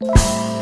you